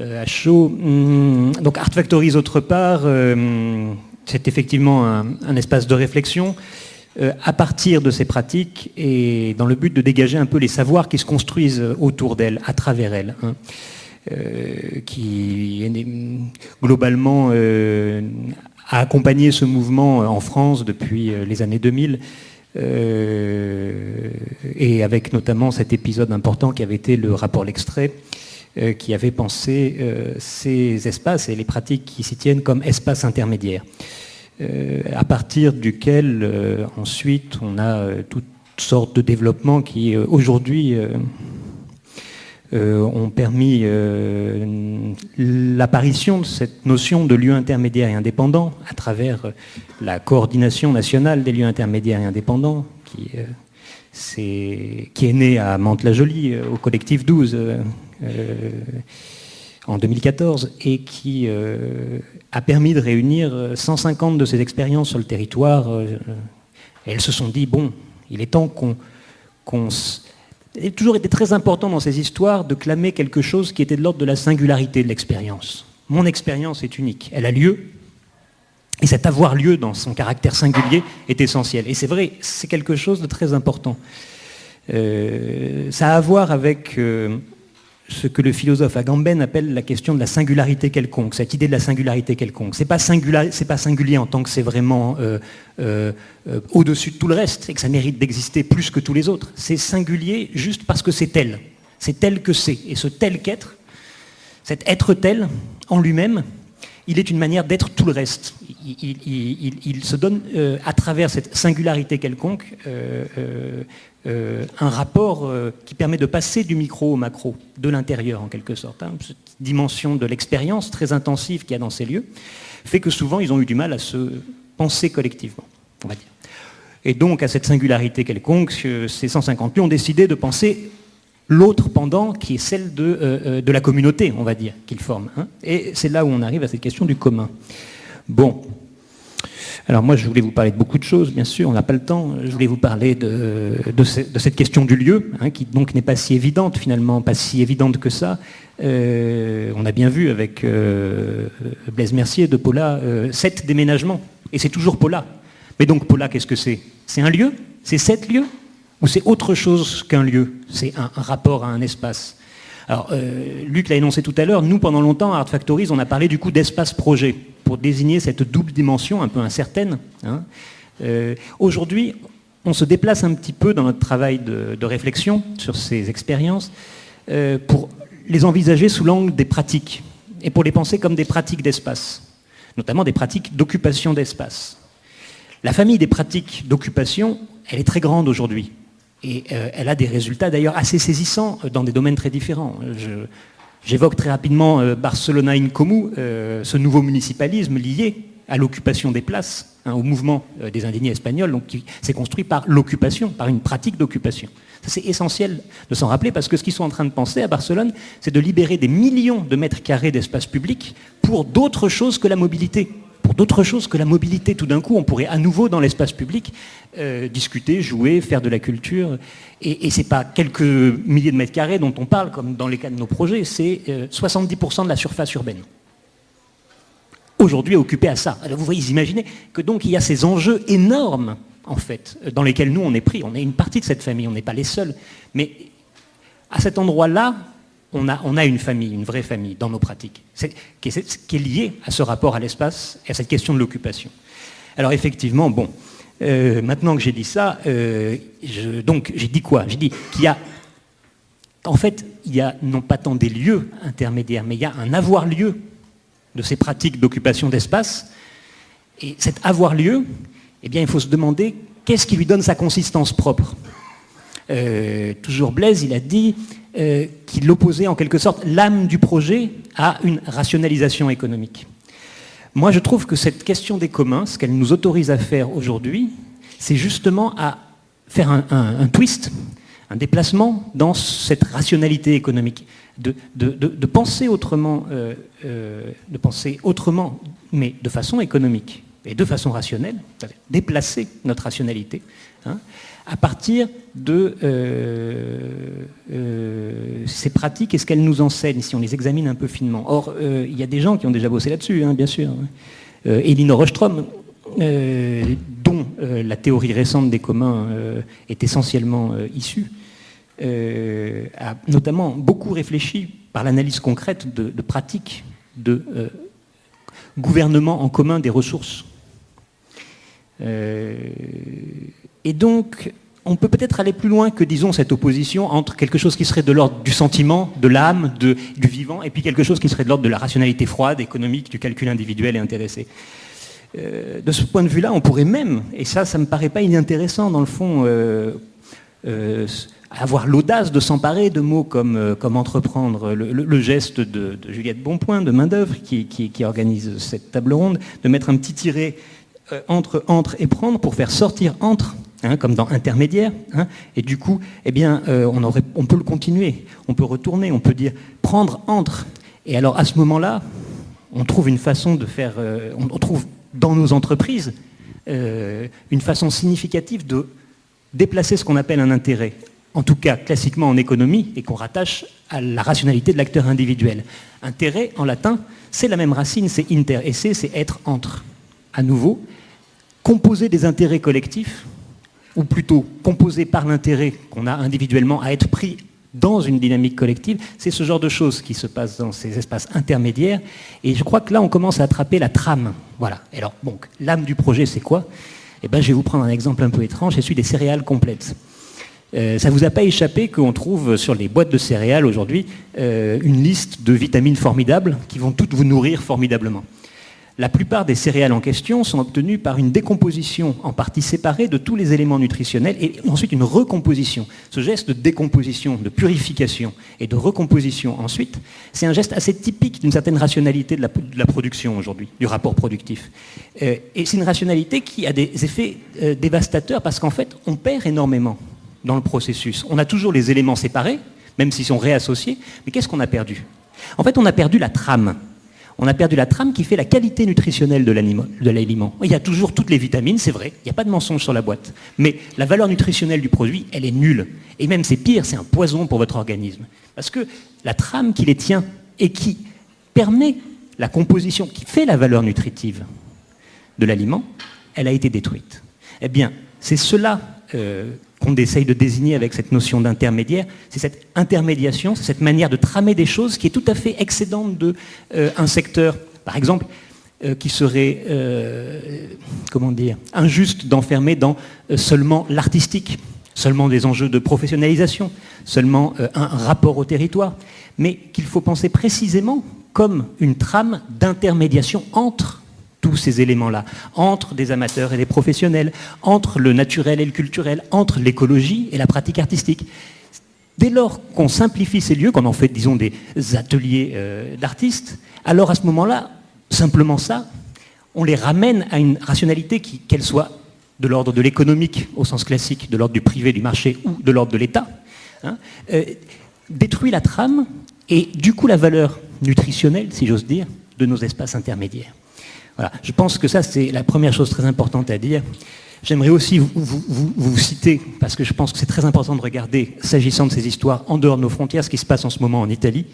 à chaud. Hum, donc Art Factories, autre part, c'est effectivement un, espace de réflexion à partir de ces pratiques et dans le but de dégager un peu les savoirs qui se construisent autour d'elles, à travers elles. Hein. qui globalement a accompagné ce mouvement en France depuis les années 2000 euh, et avec notamment cet épisode important qui avait été le rapport L'Extrait, euh, qui avait pensé euh, ces espaces et les pratiques qui s'y tiennent comme espaces intermédiaires, à partir duquel ensuite on a toutes sortes de développements qui aujourd'hui euh, ont permis euh, l'apparition de cette notion de lieu intermédiaire et indépendant à travers euh, la coordination nationale des lieux intermédiaires et indépendants qui, qui est née à Mantes-la-Jolie au collectif 12 en 2014 et qui a permis de réunir 150 de ces expériences sur le territoire. elles se sont dit, bon, il est temps qu'on il a toujours été très important dans ces histoires de clamer quelque chose qui était de l'ordre de la singularité de l'expérience. Mon expérience est unique, elle a lieu, et cet avoir lieu dans son caractère singulier est essentiel. Et c'est vrai, c'est quelque chose de très important. Euh, ça a à voir avec euh, ce que le philosophe Agamben appelle la question de la singularité quelconque, cette idée de la singularité quelconque. Ce n'est pas, singulier en tant que c'est vraiment euh, au-dessus de tout le reste et que ça mérite d'exister plus que tous les autres. C'est singulier juste parce que c'est tel. C'est tel que c'est. Et ce tel qu'être, cet être tel en lui-même, il est une manière d'être tout le reste. Il, se donne à travers cette singularité quelconque euh, un rapport euh, qui permet de passer du micro au macro, de l'intérieur en quelque sorte. Hein. Cette dimension de l'expérience très intensive qu'il y a dans ces lieux fait que souvent ils ont eu du mal à se penser collectivement, on va dire. Et donc à cette singularité quelconque, ces 150 lieux ont décidé de penser l'autre pendant qui est celle de, euh, de, la communauté, on va dire, qu'ils forment. Hein. Et c'est là où on arrive à cette question du commun. Bon, alors moi, je voulais vous parler de beaucoup de choses, bien sûr, on n'a pas le temps. Je voulais vous parler de, cette question du lieu, hein, qui donc n'est pas si évidente finalement, pas si évidente que ça. Euh, on a bien vu avec euh, Blaise Mercier de Paula, euh, sept déménagements, et c'est toujours Paula. Mais donc Paula, qu'est-ce que c'est? C'est un lieu? C'est sept lieux? Ou c'est autre chose qu'un lieu C'est un, rapport à un espace alors, Luc l'a énoncé tout à l'heure, nous, pendant longtemps, à Art Factories, on a parlé du coup d'espace projet pour désigner cette double dimension un peu incertaine. Hein. Euh, aujourd'hui, on se déplace un petit peu dans notre travail de, réflexion sur ces expériences euh, pour les envisager sous l'angle des pratiques et pour les penser comme des pratiques d'espace, notamment des pratiques d'occupation d'espace. La famille des pratiques d'occupation, elle est très grande aujourd'hui. Et euh, elle a des résultats d'ailleurs assez saisissants dans des domaines très différents. J'évoque très rapidement euh, Barcelona in Comú, euh, ce nouveau municipalisme lié à l'occupation des places, hein, au mouvement euh, des indignés espagnols, qui s'est construit par l'occupation, par une pratique d'occupation. C'est essentiel de s'en rappeler parce que ce qu'ils sont en train de penser à Barcelone, c'est de libérer des millions de mètres carrés d'espace public pour d'autres choses que la mobilité pour d'autres choses que la mobilité. Tout d'un coup, on pourrait à nouveau dans l'espace public euh, discuter, jouer, faire de la culture. Et, ce n'est pas quelques milliers de mètres carrés dont on parle, comme dans les cas de nos projets, c'est 70% euh, de la surface urbaine. Aujourd'hui occupée à ça. Alors vous voyez, vous imaginez que donc il y a ces enjeux énormes, en fait, dans lesquels nous on est pris. On est une partie de cette famille, on n'est pas les seuls. Mais à cet endroit-là, on a, une famille, une vraie famille dans nos pratiques, qui, est, liée à ce rapport à l'espace et à cette question de l'occupation. Alors effectivement, bon, euh, maintenant que j'ai dit ça, euh, donc j'ai dit quoi? J'ai dit qu'il y a, en fait, il y a non pas tant des lieux intermédiaires, mais il y a un avoir-lieu de ces pratiques d'occupation d'espace. Et cet avoir-lieu, eh bien, il faut se demander qu'est-ce qui lui donne sa consistance propre? Euh, toujours Blaise, il a dit euh, qu'il opposait en quelque sorte l'âme du projet à une rationalisation économique. Moi, je trouve que cette question des communs, ce qu'elle nous autorise à faire aujourd'hui, c'est justement à faire un, twist, un déplacement dans cette rationalité économique, de, penser autrement, euh, de penser autrement, mais de façon économique et de façon rationnelle, déplacer notre rationalité, hein, à partir de ces pratiques et ce qu'elles nous enseignent, si on les examine un peu finement. Or, il y a des gens qui ont déjà bossé là-dessus, hein, bien sûr. Elinor Ostrom, dont la théorie récente des communs est essentiellement issue, a notamment beaucoup réfléchi par l'analyse concrète de pratiques de gouvernement en commun des ressources. Euh, et donc, on peut peut-être aller plus loin que, disons, cette opposition entre quelque chose qui serait de l'ordre du sentiment, de l'âme, du vivant, et puis quelque chose qui serait de l'ordre de la rationalité froide, économique, du calcul individuel et intéressé. Euh, de ce point de vue-là, on pourrait même, et ça, ça me paraît pas inintéressant dans le fond, euh, avoir l'audace de s'emparer de mots comme, euh, comme entreprendre, le, geste de, Juliette Bonpoint, de main-d'œuvre, qui, qui, organise cette table ronde, de mettre un petit tiret euh, entre entre et prendre pour faire sortir entre, hein, comme dans intermédiaire. Hein, et du coup, eh bien, euh, on, peut le continuer, on peut retourner, on peut dire prendre entre. Et alors à ce moment-là, on trouve une façon de faire, on trouve dans nos entreprises une façon significative de déplacer ce qu'on appelle un intérêt en tout cas classiquement en économie, et qu'on rattache à la rationalité de l'acteur individuel. Intérêt, en latin, c'est la même racine, c'est inter, et c'est être entre. À nouveau, composer des intérêts collectifs, ou plutôt composer par l'intérêt qu'on a individuellement à être pris dans une dynamique collective, c'est ce genre de choses qui se passe dans ces espaces intermédiaires, et je crois que là on commence à attraper la trame. Voilà. Alors, donc, l'âme du projet, c'est quoi? Eh bien, je vais vous prendre un exemple un peu étrange, c'est celui des céréales complètes. Euh, ça ne vous a pas échappé qu'on trouve sur les boîtes de céréales aujourd'hui euh, une liste de vitamines formidables qui vont toutes vous nourrir formidablement. La plupart des céréales en question sont obtenues par une décomposition en partie séparée de tous les éléments nutritionnels et ensuite une recomposition. Ce geste de décomposition, de purification et de recomposition ensuite, c'est un geste assez typique d'une certaine rationalité de la, production aujourd'hui, du rapport productif. Euh, et c'est une rationalité qui a des effets dévastateurs parce qu'en fait, on perd énormément dans le processus. On a toujours les éléments séparés, même s'ils sont réassociés, mais qu'est-ce qu'on a perdu? En fait, on a perdu la trame. On a perdu la trame qui fait la qualité nutritionnelle de l'aliment. Il y a toujours toutes les vitamines, c'est vrai, il n'y a pas de mensonge sur la boîte. Mais la valeur nutritionnelle du produit, elle est nulle. Et même c'est pire, c'est un poison pour votre organisme. Parce que la trame qui les tient et qui permet la composition, qui fait la valeur nutritive de l'aliment, elle a été détruite. Eh bien, c'est cela euh, qu'on essaye de désigner avec cette notion d'intermédiaire, c'est cette intermédiation, c'est cette manière de tramer des choses qui est tout à fait excédente d'un euh, secteur, par exemple, euh, qui serait, euh, comment dire, injuste d'enfermer dans seulement l'artistique, seulement des enjeux de professionnalisation, seulement un rapport au territoire, mais qu'il faut penser précisément comme une trame d'intermédiation entre tous ces éléments-là, entre des amateurs et des professionnels, entre le naturel et le culturel, entre l'écologie et la pratique artistique. Dès lors qu'on simplifie ces lieux, qu'on en fait, disons, des ateliers euh, d'artistes, alors à ce moment-là, simplement ça, on les ramène à une rationalité qui, qu'elle soit de l'ordre de l'économique au sens classique, de l'ordre du privé, du marché ou de l'ordre de l'État, hein, euh, détruit la trame et du coup la valeur nutritionnelle, si j'ose dire, de nos espaces intermédiaires. Je pense que ça, c'est la première chose très importante à dire. J'aimerais aussi vous, citer, parce que je pense que c'est très important de regarder, s'agissant de ces histoires, en dehors de nos frontières, ce qui se passe en ce moment en Italie.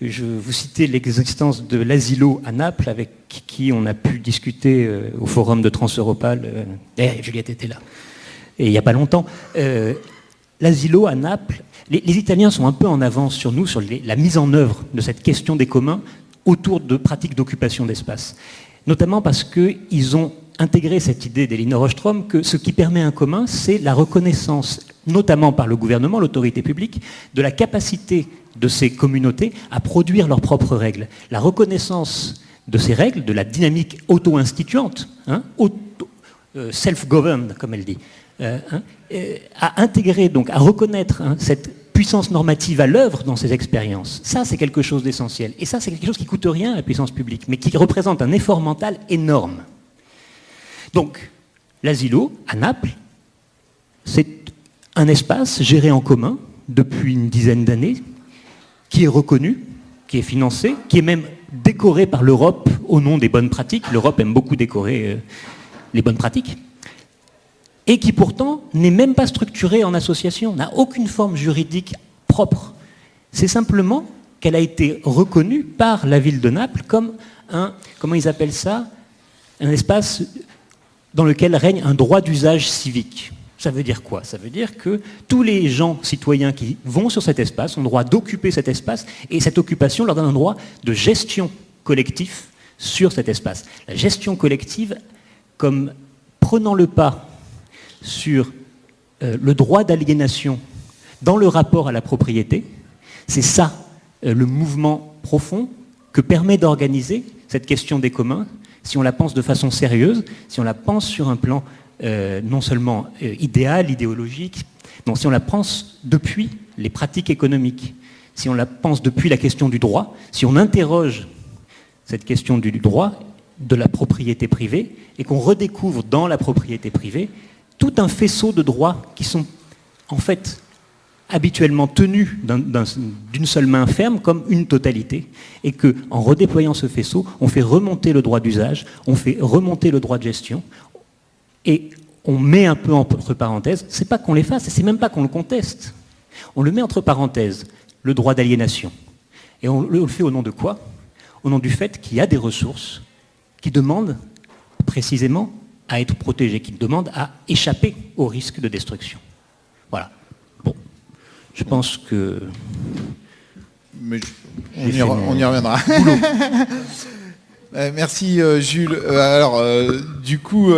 Je vous citer l'existence de l'asilo à Naples, avec qui on a pu discuter euh, au forum de Transeuropal. Euh, eh, Juliette était là. Et il n'y a pas longtemps. Euh, l'asilo à Naples, les, Italiens sont un peu en avance sur nous, sur la mise en œuvre de cette question des communs autour de pratiques d'occupation d'espace notamment parce qu'ils ont intégré cette idée d'Elinor Ostrom que ce qui permet un commun, c'est la reconnaissance, notamment par le gouvernement, l'autorité publique, de la capacité de ces communautés à produire leurs propres règles. La reconnaissance de ces règles, de la dynamique auto-instituante, hein, euh, self-governed, comme elle dit, euh, hein, euh, à intégrer, donc à reconnaître hein, cette puissance normative à l'œuvre dans ces expériences, ça c'est quelque chose d'essentiel. Et ça c'est quelque chose qui coûte rien à la puissance publique, mais qui représente un effort mental énorme. Donc, l'asilo, à Naples, c'est un espace géré en commun depuis une dizaine d'années, qui est reconnu, qui est financé, qui est même décoré par l'Europe au nom des bonnes pratiques. L'Europe aime beaucoup décorer euh, les bonnes pratiques. Et qui pourtant n'est même pas structurée en association, n'a aucune forme juridique propre. C'est simplement qu'elle a été reconnue par la ville de Naples comme un, comment ils appellent ça, un espace dans lequel règne un droit d'usage civique. Ça veut dire quoi? Ça veut dire que tous les gens citoyens qui vont sur cet espace ont le droit d'occuper cet espace et cette occupation leur donne un droit de gestion collectif sur cet espace. La gestion collective comme prenant le pas sur euh, le droit d'aliénation dans le rapport à la propriété, c'est ça euh, le mouvement profond que permet d'organiser cette question des communs, si on la pense de façon sérieuse, si on la pense sur un plan euh, non seulement idéal, idéologique, non, si on la pense depuis les pratiques économiques, si on la pense depuis la question du droit, si on interroge cette question du droit, de la propriété privée, et qu'on redécouvre dans la propriété privée tout un faisceau de droits qui sont en fait habituellement tenus d'une seule main ferme comme une totalité, et que en redéployant ce faisceau, on fait remonter le droit d'usage, on fait remonter le droit de gestion, et on met un peu entre parenthèses, c'est pas qu'on l'efface, c'est même pas qu'on le conteste, on le met entre parenthèses, le droit d'aliénation. Et on le fait au nom de quoi? Au nom du fait qu'il y a des ressources qui demandent précisément à être protégé, qui demande à échapper au risque de destruction. Voilà. Bon, je pense que... Mais on, y, reviendra. Euh, merci euh, Jules. Euh, alors, du coup...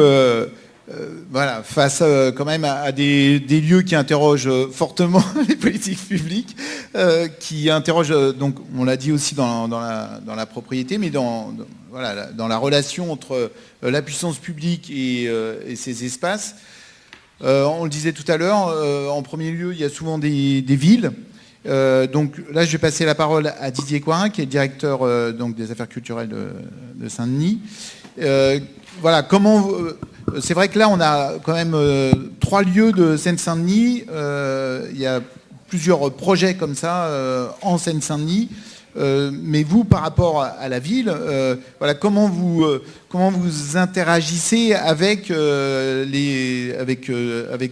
voilà, face quand même à, des, lieux qui interrogent fortement les politiques publiques, qui interrogent, donc on l'a dit aussi dans, la, propriété, mais dans, voilà, dans la relation entre euh, la puissance publique et, euh, ces espaces. Euh, on le disait tout à l'heure, en premier lieu, il y a souvent des, villes. donc là, je vais passer la parole à Didier Coirin, qui est directeur donc, des affaires culturelles de, Saint-Denis. voilà, comment c'est vrai que là, on a quand même trois lieux de Seine-Saint-Denis. il y a plusieurs projets comme ça en Seine-Saint-Denis. Euh, mais vous, par rapport à, la ville, euh, comment, vous, euh, interagissez avec,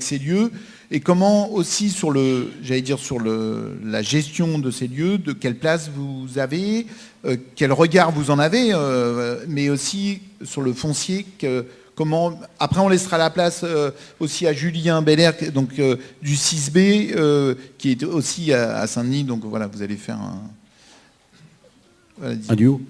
ces lieux et comment aussi sur j'allais dire sur la gestion de ces lieux, de quelle place vous avez, quel regard vous en avez, mais aussi sur le foncier. Comment, après, on laissera la place aussi à Julien Belair, donc du 6B, qui est aussi à, Saint-Denis. Donc voilà, vous allez faire un, un duo